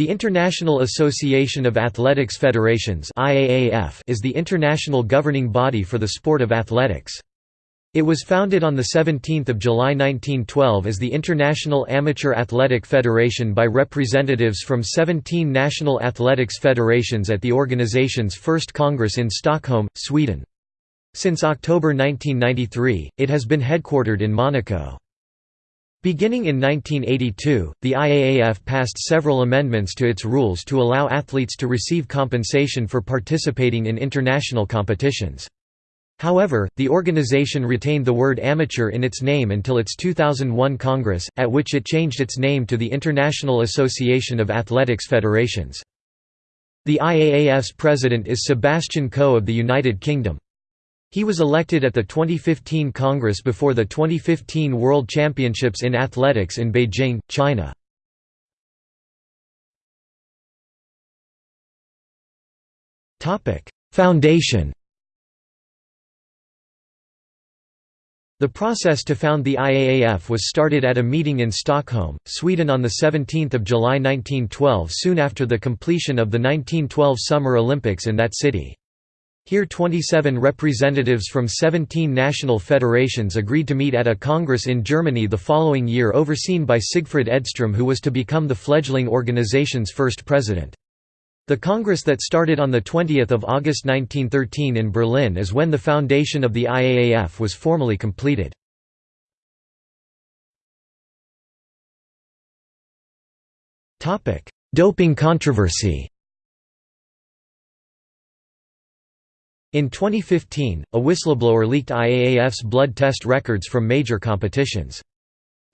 The International Association of Athletics Federations is the international governing body for the sport of athletics. It was founded on 17 July 1912 as the International Amateur Athletic Federation by representatives from 17 national athletics federations at the organization's first congress in Stockholm, Sweden. Since October 1993, it has been headquartered in Monaco. Beginning in 1982, the IAAF passed several amendments to its rules to allow athletes to receive compensation for participating in international competitions. However, the organization retained the word amateur in its name until its 2001 Congress, at which it changed its name to the International Association of Athletics Federations. The IAAF's president is Sebastian Coe of the United Kingdom. He was elected at the 2015 Congress before the 2015 World Championships in Athletics in Beijing, China. Foundation The process to found the IAAF was started at a meeting in Stockholm, Sweden on 17 July 1912 soon after the completion of the 1912 Summer Olympics in that city. Here 27 representatives from 17 national federations agreed to meet at a congress in Germany the following year overseen by Sigfrid Edström who was to become the fledgling organization's first president. The congress that started on 20 August 1913 in Berlin is when the foundation of the IAAF was formally completed. Doping controversy In 2015, a whistleblower leaked IAAF's blood test records from major competitions.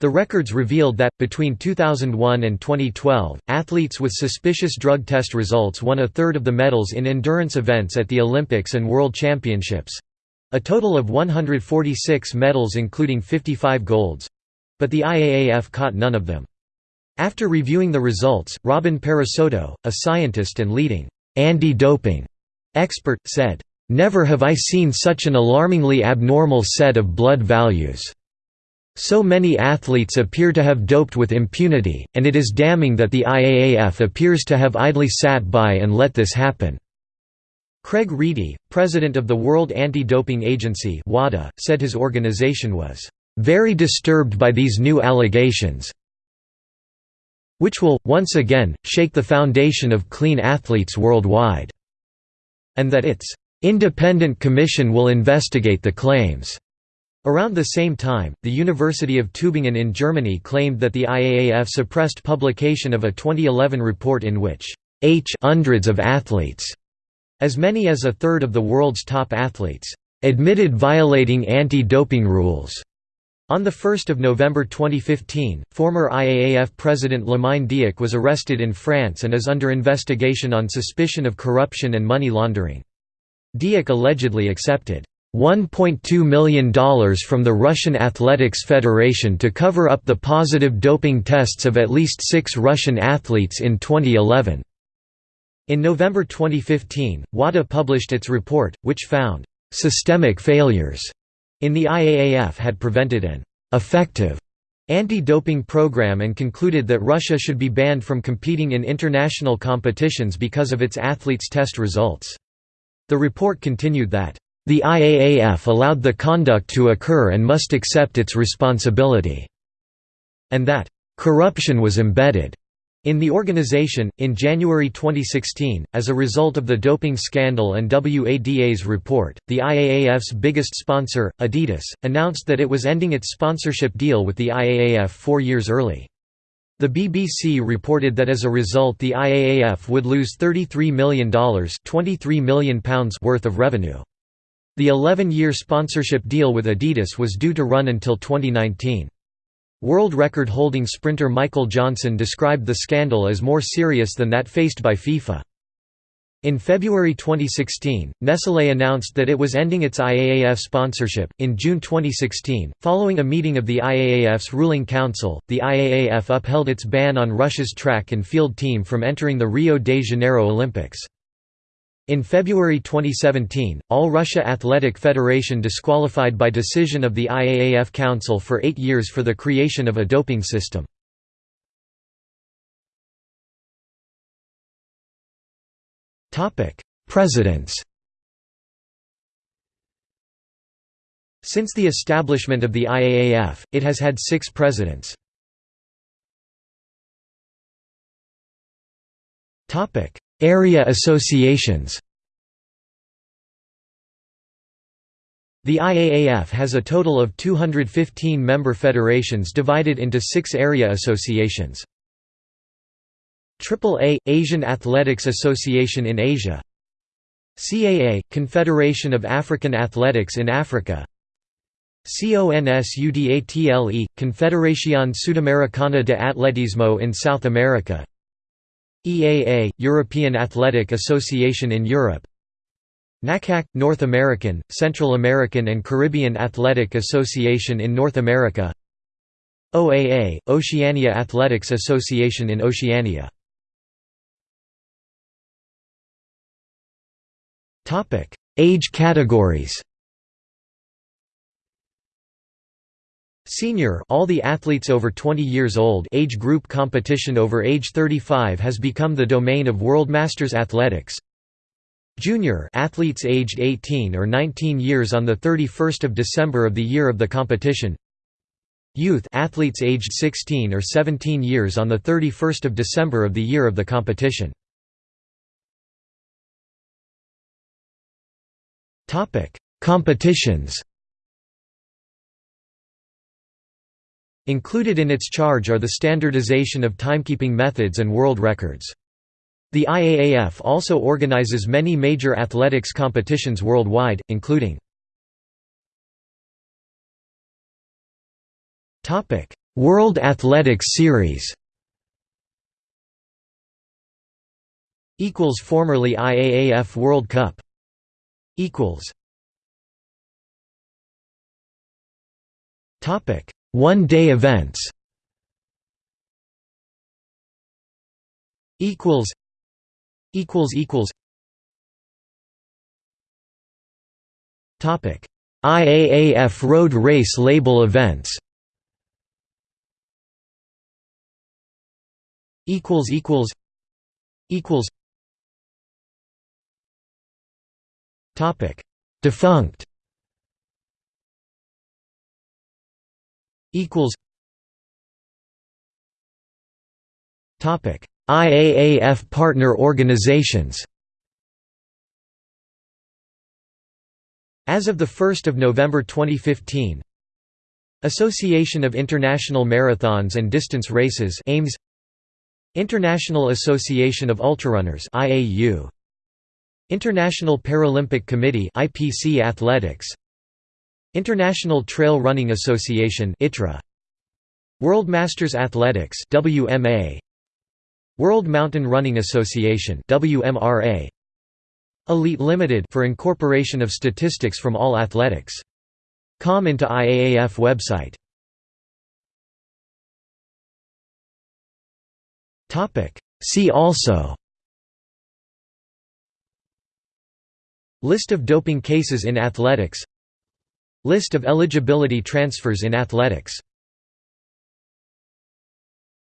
The records revealed that, between 2001 and 2012, athletes with suspicious drug test results won a third of the medals in endurance events at the Olympics and World Championships—a total of 146 medals including 55 golds—but the IAAF caught none of them. After reviewing the results, Robin Parisotto, a scientist and leading anti-doping expert, said, Never have I seen such an alarmingly abnormal set of blood values. So many athletes appear to have doped with impunity, and it is damning that the IAAF appears to have idly sat by and let this happen." Craig Reedie, president of the World Anti-Doping Agency WADA, said his organization was, "...very disturbed by these new allegations which will, once again, shake the foundation of clean athletes worldwide," and that its Independent commission will investigate the claims. Around the same time, the University of Tübingen in Germany claimed that the IAAF suppressed publication of a 2011 report in which H hundreds of athletes, as many as a third of the world's top athletes, admitted violating anti-doping rules. On 1 November 2015, former IAAF president Lamine Diack was arrested in France and is under investigation on suspicion of corruption and money laundering. Diack allegedly accepted $1.2 million from the Russian Athletics Federation to cover up the positive doping tests of at least six Russian athletes in 2011. In November 2015, WADA published its report, which found systemic failures in the IAAF had prevented an effective anti-doping program and concluded that Russia should be banned from competing in international competitions because of its athletes' test results. The report continued that, "...the IAAF allowed the conduct to occur and must accept its responsibility," and that, "...corruption was embedded." In the organization, in January 2016, as a result of the doping scandal and WADA's report, the IAAF's biggest sponsor, Adidas, announced that it was ending its sponsorship deal with the IAAF four years early. The BBC reported that as a result the IAAF would lose $33 million £23 million worth of revenue. The 11-year sponsorship deal with Adidas was due to run until 2019. World record-holding sprinter Michael Johnson described the scandal as more serious than that faced by FIFA. In February 2016, Nestlé announced that it was ending its IAAF sponsorship. In June 2016, following a meeting of the IAAF's ruling council, the IAAF upheld its ban on Russia's track and field team from entering the Rio de Janeiro Olympics. In February 2017, All Russia Athletic Federation disqualified by decision of the IAAF Council for eight years for the creation of a doping system. Presidents Since the establishment of the IAAF, it has had six presidents. Area associations The IAAF has a total of 215 member federations divided into six area associations. AAA – Asian Athletics Association in Asia. CAA – Confederation of African Athletics in Africa. CONSUDATLE – Confederación Sudamericana de Atletismo in South America. EAA – European Athletic Association in Europe. NACAC – North American, Central American and Caribbean Athletic Association in North America. OAA – Oceania Athletics Association in Oceania Age categories Senior all the athletes over 20 years old age group competition over age 35 has become the domain of World Masters Athletics Junior athletes aged 18 or 19 years on the 31st of December of the year of the competition. Youth athletes aged 16 or 17 years on the 31st of December of the year of the competition. Topic: Competitions. Included in its charge are the standardization of timekeeping methods and world records. The IAAF also organizes many major athletics competitions worldwide, including World Athletics Series Formerly IAAF World Cup One-day events. Equals. Equals equals. Topic IAAF road race label events. Equals equals. Equals Topic. Defunct. Equals. Topic. IAAF partner organizations. As of 1 November 2015 Association of International Marathons and Distance Races International Association of Ultrarunners IAU International Paralympic Committee IPC Athletics. International Trail Running Association ITRA World Masters Athletics WMA World Mountain Running Association WMRA Elite Limited for incorporation of statistics from all athletics. Com into IAAF website. Topic. See also List of doping cases in athletics. List of eligibility transfers in athletics